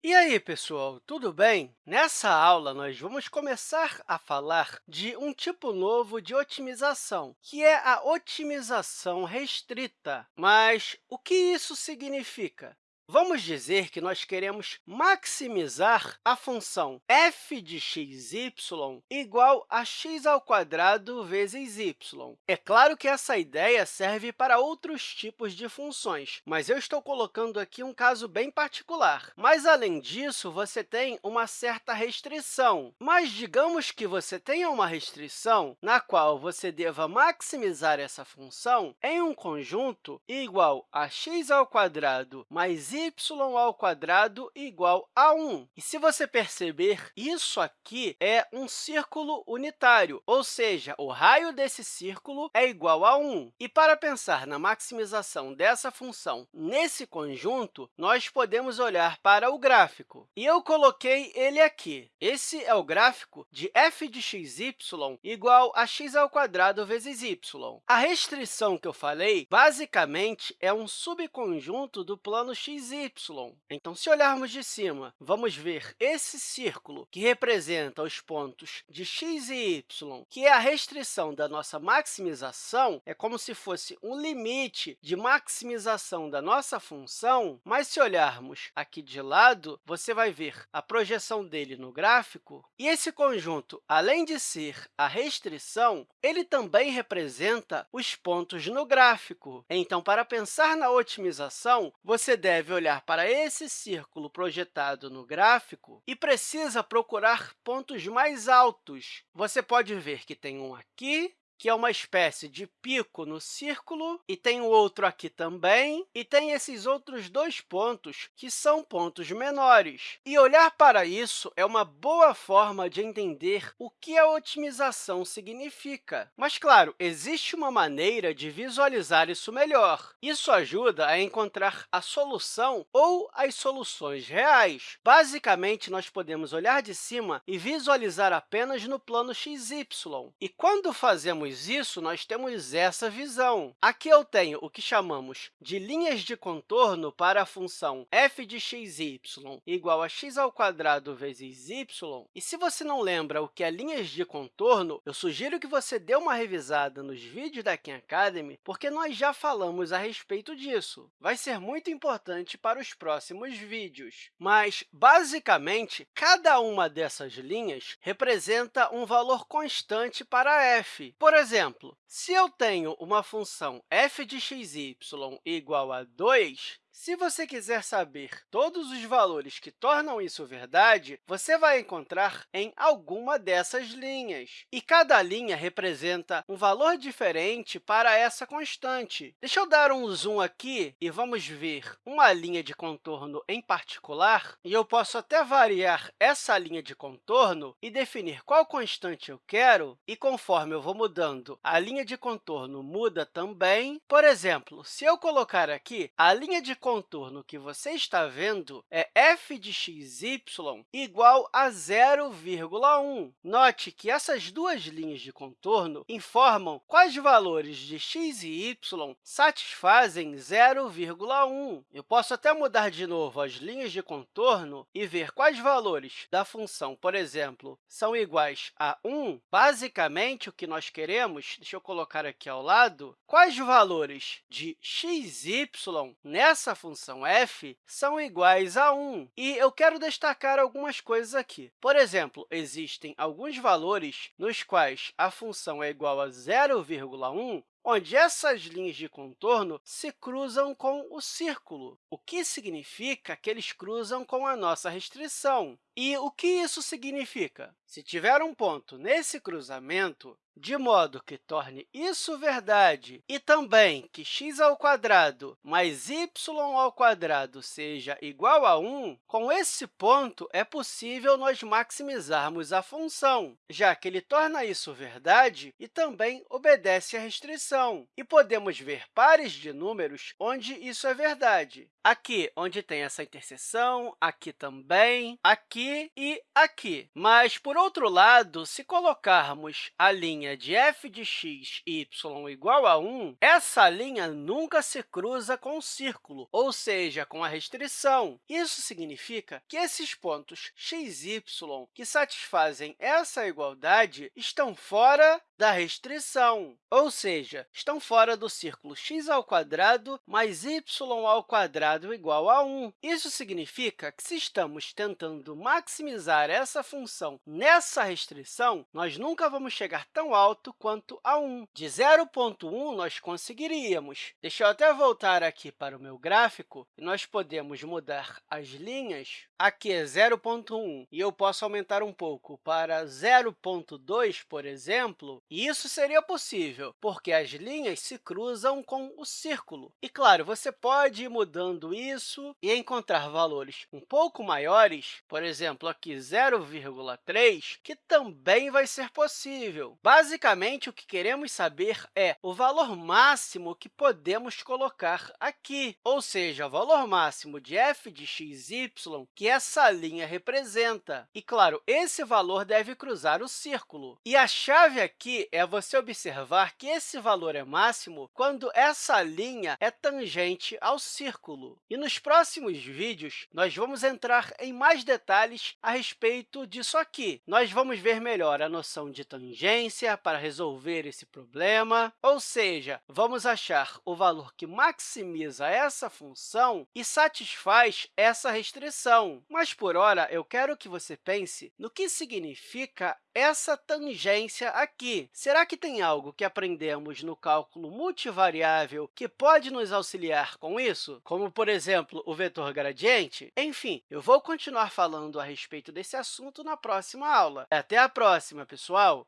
E aí, pessoal, tudo bem? Nessa aula, nós vamos começar a falar de um tipo novo de otimização, que é a otimização restrita. Mas o que isso significa? Vamos dizer que nós queremos maximizar a função f de x, y igual a x ao quadrado vezes y. É claro que essa ideia serve para outros tipos de funções, mas eu estou colocando aqui um caso bem particular. Mas, além disso, você tem uma certa restrição. Mas digamos que você tenha uma restrição na qual você deva maximizar essa função em um conjunto igual a x ao quadrado mais y ao quadrado igual a 1. E se você perceber, isso aqui é um círculo unitário, ou seja, o raio desse círculo é igual a 1. E para pensar na maximização dessa função nesse conjunto, nós podemos olhar para o gráfico. E eu coloquei ele aqui. Esse é o gráfico de f de x, y igual a x ao quadrado vezes y. A restrição que eu falei, basicamente, é um subconjunto do plano y. Então, se olharmos de cima, vamos ver esse círculo que representa os pontos de x e y, que é a restrição da nossa maximização, é como se fosse um limite de maximização da nossa função, mas se olharmos aqui de lado, você vai ver a projeção dele no gráfico, e esse conjunto, além de ser a restrição, ele também representa os pontos no gráfico. Então, para pensar na otimização, você deve olhar para esse círculo projetado no gráfico e precisa procurar pontos mais altos. Você pode ver que tem um aqui, que é uma espécie de pico no círculo, e tem o outro aqui também, e tem esses outros dois pontos, que são pontos menores. E olhar para isso é uma boa forma de entender o que a otimização significa. Mas, claro, existe uma maneira de visualizar isso melhor. Isso ajuda a encontrar a solução ou as soluções reais. Basicamente, nós podemos olhar de cima e visualizar apenas no plano xy. E quando fazemos isso, nós temos essa visão. Aqui eu tenho o que chamamos de linhas de contorno para a função f de x, y igual a x ao quadrado vezes y. E se você não lembra o que é linhas de contorno, eu sugiro que você dê uma revisada nos vídeos da Khan Academy, porque nós já falamos a respeito disso. Vai ser muito importante para os próximos vídeos. Mas, basicamente, cada uma dessas linhas representa um valor constante para f. Por exemplo, se eu tenho uma função f de x, y igual a 2, se você quiser saber todos os valores que tornam isso verdade, você vai encontrar em alguma dessas linhas. E cada linha representa um valor diferente para essa constante. Deixa eu dar um zoom aqui e vamos ver uma linha de contorno em particular. E eu posso até variar essa linha de contorno e definir qual constante eu quero. E conforme eu vou mudando, a linha de contorno muda também. Por exemplo, se eu colocar aqui a linha de contorno que você está vendo é f de xy igual a 0,1. Note que essas duas linhas de contorno informam quais valores de x e y satisfazem 0,1. Eu posso até mudar de novo as linhas de contorno e ver quais valores da função, por exemplo, são iguais a 1. Basicamente, o que nós queremos, deixa eu colocar aqui ao lado, quais valores de x, y nessa função f são iguais a 1. E eu quero destacar algumas coisas aqui. Por exemplo, existem alguns valores nos quais a função é igual a 0,1, onde essas linhas de contorno se cruzam com o círculo, o que significa que eles cruzam com a nossa restrição. E o que isso significa? Se tiver um ponto nesse cruzamento, de modo que torne isso verdade, e também que x ao quadrado mais y ao quadrado seja igual a 1, com esse ponto é possível nós maximizarmos a função, já que ele torna isso verdade e também obedece à restrição. E podemos ver pares de números onde isso é verdade. Aqui, onde tem essa interseção, aqui também, aqui e aqui. Mas, por outro lado, se colocarmos a linha de f de x y igual a 1, essa linha nunca se cruza com o círculo, ou seja, com a restrição. Isso significa que esses pontos x y que satisfazem essa igualdade estão fora da restrição, ou seja, estão fora do círculo x ao quadrado mais y ao quadrado igual a 1. Isso significa que, se estamos tentando maximizar essa função nessa restrição, nós nunca vamos chegar tão alto quanto a 1. De 0,1, nós conseguiríamos. Deixa eu até voltar aqui para o meu gráfico, e nós podemos mudar as linhas. Aqui é 0,1, e eu posso aumentar um pouco para 0,2, por exemplo, e isso seria possível, porque as linhas se cruzam com o círculo. E, claro, você pode ir mudando isso e encontrar valores um pouco maiores, por exemplo, aqui 0,3, que também vai ser possível. Basicamente, o que queremos saber é o valor máximo que podemos colocar aqui, ou seja, o valor máximo de f de x, y que essa linha representa. E, claro, esse valor deve cruzar o círculo. E a chave aqui é você observar que esse valor é máximo quando essa linha é tangente ao círculo. E nos próximos vídeos, nós vamos entrar em mais detalhes a respeito disso aqui. Nós vamos ver melhor a noção de tangência para resolver esse problema, ou seja, vamos achar o valor que maximiza essa função e satisfaz essa restrição. Mas, por hora, eu quero que você pense no que significa essa tangência aqui. Será que tem algo que aprendemos no cálculo multivariável que pode nos auxiliar com isso, como, por exemplo, o vetor gradiente? Enfim, eu vou continuar falando a respeito desse assunto na próxima aula. Até a próxima, pessoal!